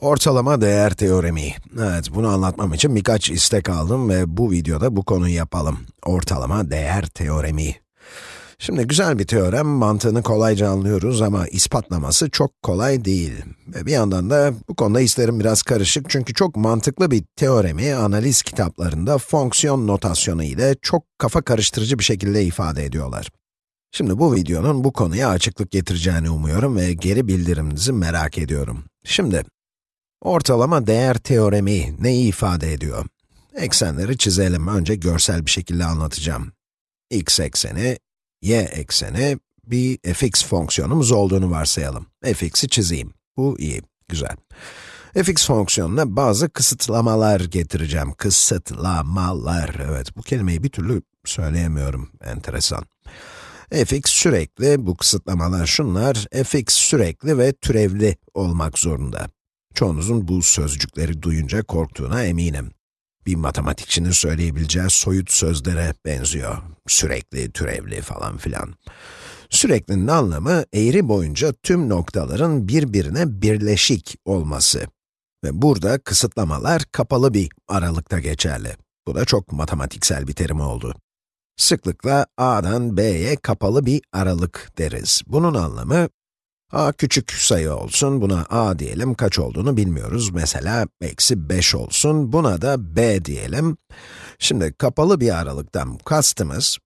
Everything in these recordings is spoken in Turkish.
Ortalama değer teoremi. Evet, bunu anlatmam için birkaç istek aldım ve bu videoda bu konuyu yapalım. Ortalama değer teoremi. Şimdi güzel bir teorem, mantığını kolayca anlıyoruz ama ispatlaması çok kolay değil. Ve bir yandan da bu konuda hislerim biraz karışık çünkü çok mantıklı bir teoremi analiz kitaplarında fonksiyon notasyonu ile çok kafa karıştırıcı bir şekilde ifade ediyorlar. Şimdi bu videonun bu konuya açıklık getireceğini umuyorum ve geri bildiriminizi merak ediyorum. Şimdi, ortalama değer teoremi neyi ifade ediyor? Eksenleri çizelim. Önce görsel bir şekilde anlatacağım. x ekseni, y ekseni, bir fx fonksiyonumuz olduğunu varsayalım. fx'i çizeyim. Bu iyi, güzel. fx fonksiyonuna bazı kısıtlamalar getireceğim. Kısıtlamalar, evet bu kelimeyi bir türlü söyleyemiyorum, enteresan fx sürekli, bu kısıtlamalar şunlar, fx sürekli ve türevli olmak zorunda. Çoğunuzun bu sözcükleri duyunca korktuğuna eminim. Bir matematikçinin söyleyebileceği soyut sözlere benziyor. Sürekli, türevli falan filan. Süreklinin anlamı, eğri boyunca tüm noktaların birbirine birleşik olması. Ve burada kısıtlamalar kapalı bir aralıkta geçerli. Bu da çok matematiksel bir terim oldu. Sıklıkla a'dan b'ye kapalı bir aralık deriz. Bunun anlamı, a küçük sayı olsun, buna a diyelim, kaç olduğunu bilmiyoruz. Mesela eksi 5 olsun, buna da b diyelim. Şimdi kapalı bir aralıktan kastımız,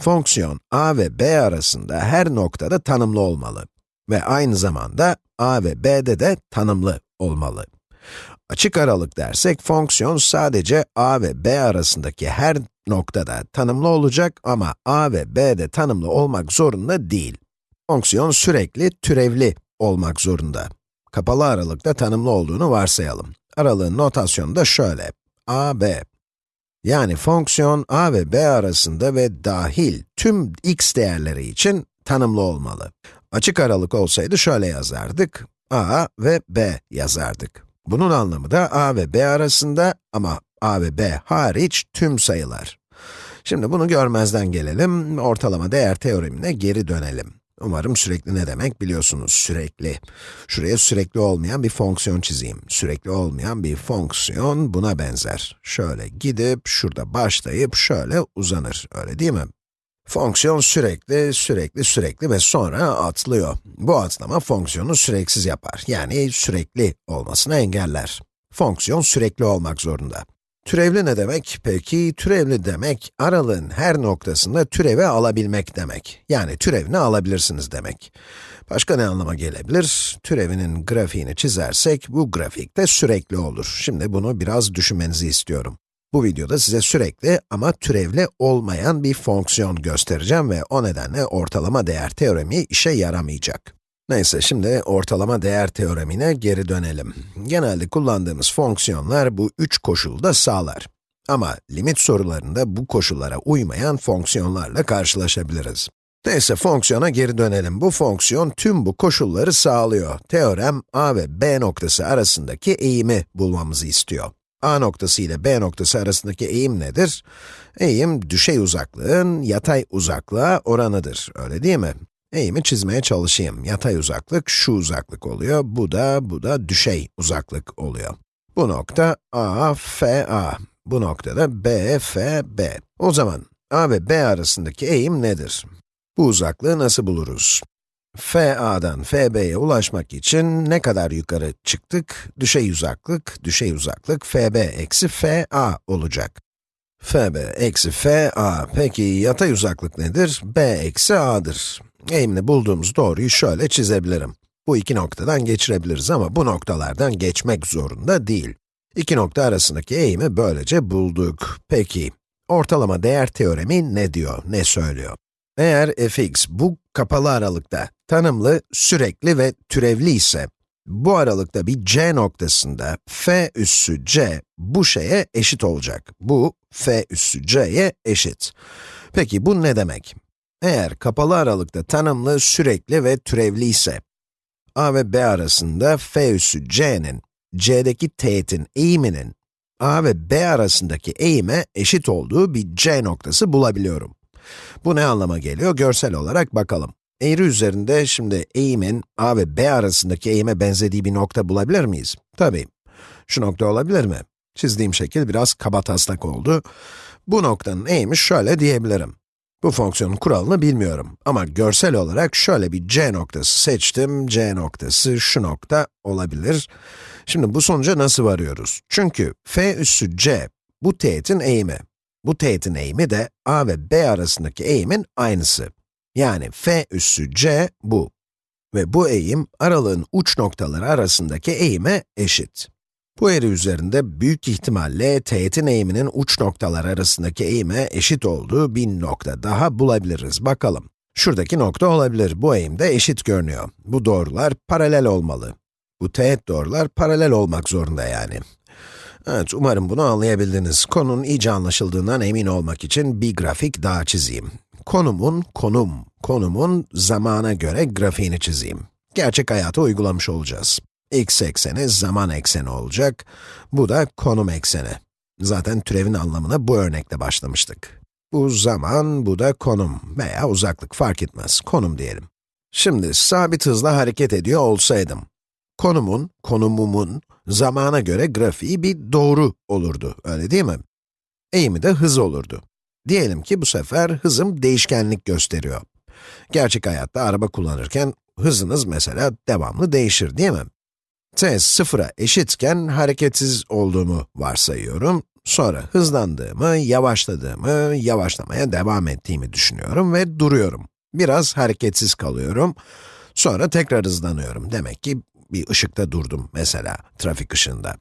fonksiyon a ve b arasında her noktada tanımlı olmalı. Ve aynı zamanda a ve b'de de tanımlı olmalı. Açık aralık dersek, fonksiyon sadece a ve b arasındaki her noktada tanımlı olacak ama a ve b de tanımlı olmak zorunda değil. Fonksiyon sürekli türevli olmak zorunda. Kapalı aralıkta tanımlı olduğunu varsayalım. Aralığın notasyonu da şöyle, a, b. Yani fonksiyon a ve b arasında ve dahil tüm x değerleri için tanımlı olmalı. Açık aralık olsaydı şöyle yazardık, a ve b yazardık. Bunun anlamı da a ve b arasında ama a ve b hariç tüm sayılar. Şimdi bunu görmezden gelelim, ortalama değer teoremine geri dönelim. Umarım sürekli ne demek biliyorsunuz, sürekli. Şuraya sürekli olmayan bir fonksiyon çizeyim. Sürekli olmayan bir fonksiyon buna benzer. Şöyle gidip, şurada başlayıp şöyle uzanır, öyle değil mi? Fonksiyon sürekli, sürekli, sürekli ve sonra atlıyor. Bu atlama fonksiyonu süreksiz yapar. Yani sürekli olmasını engeller. Fonksiyon sürekli olmak zorunda. Türevli ne demek? Peki, türevli demek, aralığın her noktasında türevi alabilmek demek. Yani türevini alabilirsiniz demek. Başka ne anlama gelebilir? Türevinin grafiğini çizersek, bu grafikte sürekli olur. Şimdi bunu biraz düşünmenizi istiyorum. Bu videoda size sürekli ama türevli olmayan bir fonksiyon göstereceğim ve o nedenle ortalama değer teoremi işe yaramayacak. Neyse, şimdi ortalama değer teoremine geri dönelim. Genelde kullandığımız fonksiyonlar bu üç koşulu da sağlar. Ama limit sorularında bu koşullara uymayan fonksiyonlarla karşılaşabiliriz. Neyse, fonksiyona geri dönelim. Bu fonksiyon tüm bu koşulları sağlıyor. Teorem, a ve b noktası arasındaki eğimi bulmamızı istiyor. A noktası ile B noktası arasındaki eğim nedir? Eğim, düşey uzaklığın yatay uzaklığa oranıdır, öyle değil mi? Eğimi çizmeye çalışayım. Yatay uzaklık şu uzaklık oluyor, bu da, bu da düşey uzaklık oluyor. Bu nokta A, F, A. Bu noktada B, F, B. O zaman A ve B arasındaki eğim nedir? Bu uzaklığı nasıl buluruz? FA'dan FB'ye ulaşmak için ne kadar yukarı çıktık? Düşey uzaklık, düşey uzaklık FB eksi FA olacak. FB eksi FA. Peki yatay uzaklık nedir? B eksi A'dır. Eğimini bulduğumuz doğruyu şöyle çizebilirim. Bu iki noktadan geçirebiliriz ama bu noktalardan geçmek zorunda değil. İki nokta arasındaki eğimi böylece bulduk. Peki, ortalama değer teoremi ne diyor, ne söylüyor? Eğer fx bu kapalı aralıkta tanımlı, sürekli ve türevli ise, bu aralıkta bir c noktasında f üssü c bu şeye eşit olacak. Bu f üssü c'ye eşit. Peki bu ne demek? Eğer kapalı aralıkta tanımlı, sürekli ve türevli ise, a ve b arasında f üssü c'nin, c'deki teğetin eğiminin a ve b arasındaki eğime eşit olduğu bir c noktası bulabiliyorum. Bu ne anlama geliyor? Görsel olarak bakalım. Eğri üzerinde şimdi eğimin a ve b arasındaki eğime benzediği bir nokta bulabilir miyiz? Tabii. Şu nokta olabilir mi? Çizdiğim şekil biraz kabataslak oldu. Bu noktanın eğimi şöyle diyebilirim. Bu fonksiyonun kuralını bilmiyorum ama görsel olarak şöyle bir c noktası seçtim. c noktası şu nokta olabilir. Şimdi bu sonuca nasıl varıyoruz? Çünkü f üssü c, bu teğetin eğimi. Bu teğetin eğimi de a ve b arasındaki eğimin aynısı. Yani f üssü c bu. Ve bu eğim, aralığın uç noktaları arasındaki eğime eşit. Bu eğri üzerinde büyük ihtimalle teğetin eğiminin uç noktalar arasındaki eğime eşit olduğu bir nokta daha bulabiliriz. Bakalım. Şuradaki nokta olabilir. Bu eğim de eşit görünüyor. Bu doğrular paralel olmalı. Bu teğet doğrular paralel olmak zorunda yani. Evet, umarım bunu anlayabildiniz. Konunun iyice anlaşıldığından emin olmak için bir grafik daha çizeyim. Konumun, konum, konumun zamana göre grafiğini çizeyim. Gerçek hayata uygulamış olacağız x ekseni zaman ekseni olacak. Bu da konum ekseni. Zaten türevin anlamına bu örnekle başlamıştık. Bu zaman, bu da konum veya uzaklık fark etmez. Konum diyelim. Şimdi sabit hızla hareket ediyor olsaydım, konumun, konumumun zamana göre grafiği bir doğru olurdu, öyle değil mi? Eğimi de hız olurdu. Diyelim ki bu sefer hızım değişkenlik gösteriyor. Gerçek hayatta araba kullanırken hızınız mesela devamlı değişir değil mi? t sıfıra eşitken hareketsiz olduğumu varsayıyorum. Sonra hızlandığımı, yavaşladığımı, yavaşlamaya devam ettiğimi düşünüyorum ve duruyorum. Biraz hareketsiz kalıyorum. Sonra tekrar hızlanıyorum. Demek ki bir ışıkta durdum mesela, trafik ışığında.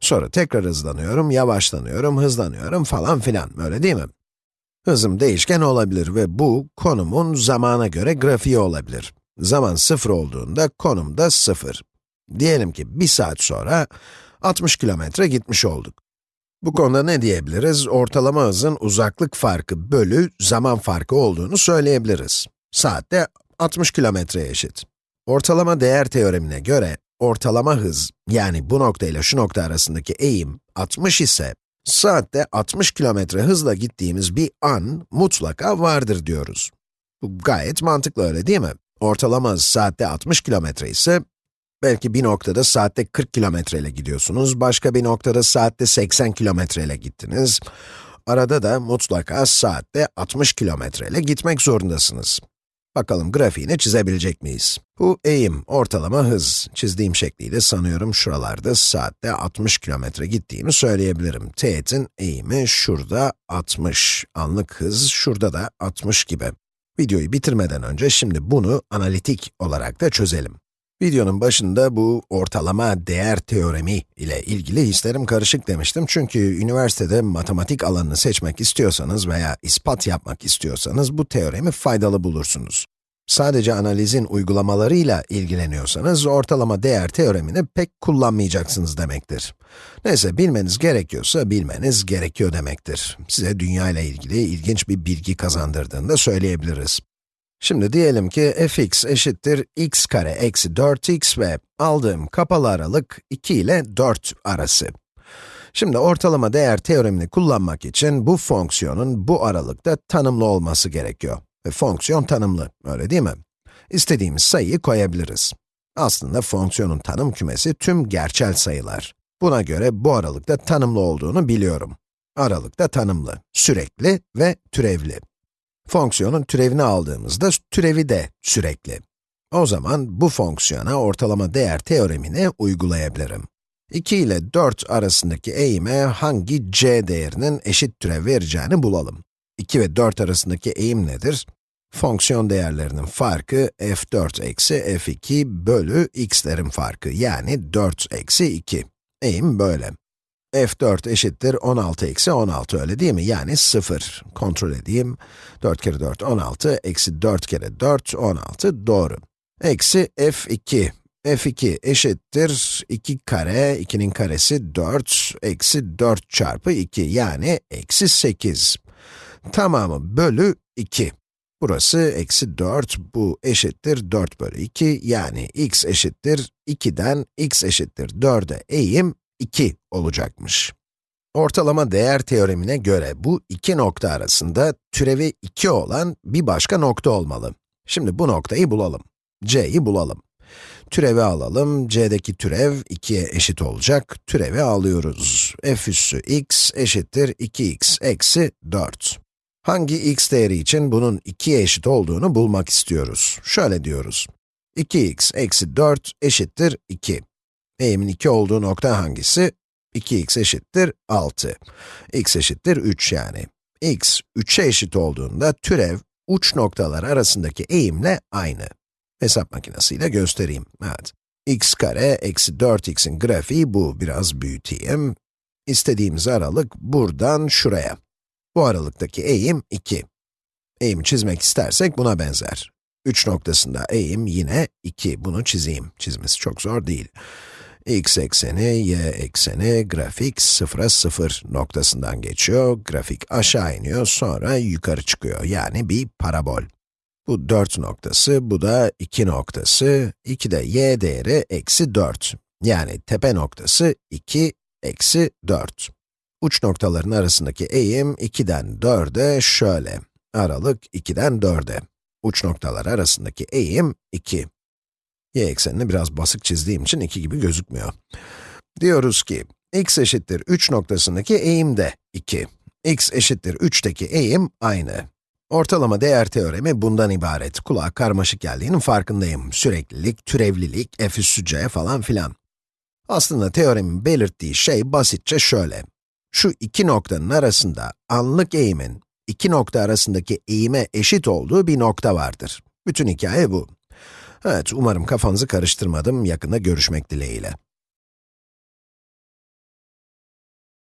Sonra tekrar hızlanıyorum, yavaşlanıyorum, hızlanıyorum falan filan, öyle değil mi? Hızım değişken olabilir ve bu, konumun zamana göre grafiği olabilir. Zaman sıfır olduğunda konum da sıfır. Diyelim ki bir saat sonra 60 kilometre gitmiş olduk. Bu konuda ne diyebiliriz? Ortalama hızın uzaklık farkı bölü zaman farkı olduğunu söyleyebiliriz. Saatte 60 kilometreye eşit. Ortalama değer teoremine göre, ortalama hız, yani bu nokta ile şu nokta arasındaki eğim 60 ise, saatte 60 kilometre hızla gittiğimiz bir an mutlaka vardır diyoruz. Bu gayet mantıklı öyle değil mi? Ortalama saatte 60 kilometre ise, Belki bir noktada saatte 40 kilometre ile gidiyorsunuz, başka bir noktada saatte 80 kilometre ile gittiniz. Arada da mutlaka saatte 60 kilometre ile gitmek zorundasınız. Bakalım grafiğini çizebilecek miyiz? Bu eğim, ortalama hız. Çizdiğim şekliyle sanıyorum şuralarda saatte 60 kilometre gittiğimi söyleyebilirim. Teğetin eğimi şurada 60, anlık hız şurada da 60 gibi. Videoyu bitirmeden önce şimdi bunu analitik olarak da çözelim. Videonun başında bu ortalama değer teoremi ile ilgili hislerim karışık demiştim. Çünkü üniversitede matematik alanını seçmek istiyorsanız veya ispat yapmak istiyorsanız bu teoremi faydalı bulursunuz. Sadece analizin uygulamalarıyla ilgileniyorsanız ortalama değer teoremini pek kullanmayacaksınız demektir. Neyse, bilmeniz gerekiyorsa bilmeniz gerekiyor demektir. Size dünya ile ilgili ilginç bir bilgi kazandırdığını da söyleyebiliriz. Şimdi diyelim ki fx eşittir x kare eksi 4x ve aldığım kapalı aralık 2 ile 4 arası. Şimdi ortalama değer teoremini kullanmak için bu fonksiyonun bu aralıkta tanımlı olması gerekiyor. Ve fonksiyon tanımlı, öyle değil mi? İstediğimiz sayıyı koyabiliriz. Aslında fonksiyonun tanım kümesi tüm gerçel sayılar. Buna göre bu aralıkta tanımlı olduğunu biliyorum. Aralıkta tanımlı, sürekli ve türevli. Fonksiyonun türevini aldığımızda türevi de sürekli. O zaman bu fonksiyona ortalama değer teoremini uygulayabilirim. 2 ile 4 arasındaki eğime hangi c değerinin eşit türev vereceğini bulalım. 2 ve 4 arasındaki eğim nedir? Fonksiyon değerlerinin farkı f4 eksi f2 bölü x'lerin farkı, yani 4 eksi 2. Eğim böyle f4 eşittir 16 eksi 16 öyle değil mi? Yani 0. Kontrol edeyim. 4 kere 4, 16. Eksi 4 kere 4, 16. Doğru. Eksi f2. f2 eşittir 2 kare, 2'nin karesi 4, eksi 4 çarpı 2, yani eksi 8. Tamamı bölü 2. Burası eksi 4, bu eşittir 4 bölü 2, yani x eşittir 2'den x eşittir 4'e eğim 2 olacakmış. Ortalama değer teoremine göre bu iki nokta arasında türevi 2 olan bir başka nokta olmalı. Şimdi bu noktayı bulalım. c'yi bulalım. Türevi alalım. c'deki türev 2'ye eşit olacak. Türevi alıyoruz. f üssü x eşittir 2x eksi 4. Hangi x değeri için bunun 2'ye eşit olduğunu bulmak istiyoruz. Şöyle diyoruz. 2x eksi 4 eşittir 2. Eğimin 2 olduğu nokta hangisi? 2x eşittir 6. x eşittir 3 yani. x 3'e eşit olduğunda türev uç noktalar arasındaki eğimle aynı. Hesap makinesiyle göstereyim. Evet. x kare eksi 4x'in grafiği bu. Biraz büyüteyim. İstediğimiz aralık buradan şuraya. Bu aralıktaki eğim 2. Eğimi çizmek istersek buna benzer. 3 noktasında eğim yine 2. Bunu çizeyim. Çizmesi çok zor değil. X ekseni, y ekseni, grafik 0'a 0 noktasından geçiyor. Grafik aşağı iniyor, sonra yukarı çıkıyor. Yani bir parabol. Bu 4 noktası, bu da 2 noktası. 2 de y değeri eksi 4. Yani tepe noktası 2 eksi 4. Uç noktaların arasındaki eğim 2'den 4'e şöyle. Aralık 2'den 4'e. Uç noktalar arasındaki eğim 2. Y eksenini biraz basık çizdiğim için 2 gibi gözükmüyor. Diyoruz ki, x eşittir 3 noktasındaki eğim de 2. x eşittir 3'teki eğim aynı. Ortalama değer teoremi bundan ibaret. Kulağa karmaşık geldiğinin farkındayım. Süreklilik, türevlilik, f üssü c falan filan. Aslında teoremin belirttiği şey basitçe şöyle. Şu iki noktanın arasında anlık eğimin, iki nokta arasındaki eğime eşit olduğu bir nokta vardır. Bütün hikaye bu. Evet, umarım kafanızı karıştırmadım. Yakında görüşmek dileğiyle.